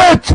bitch!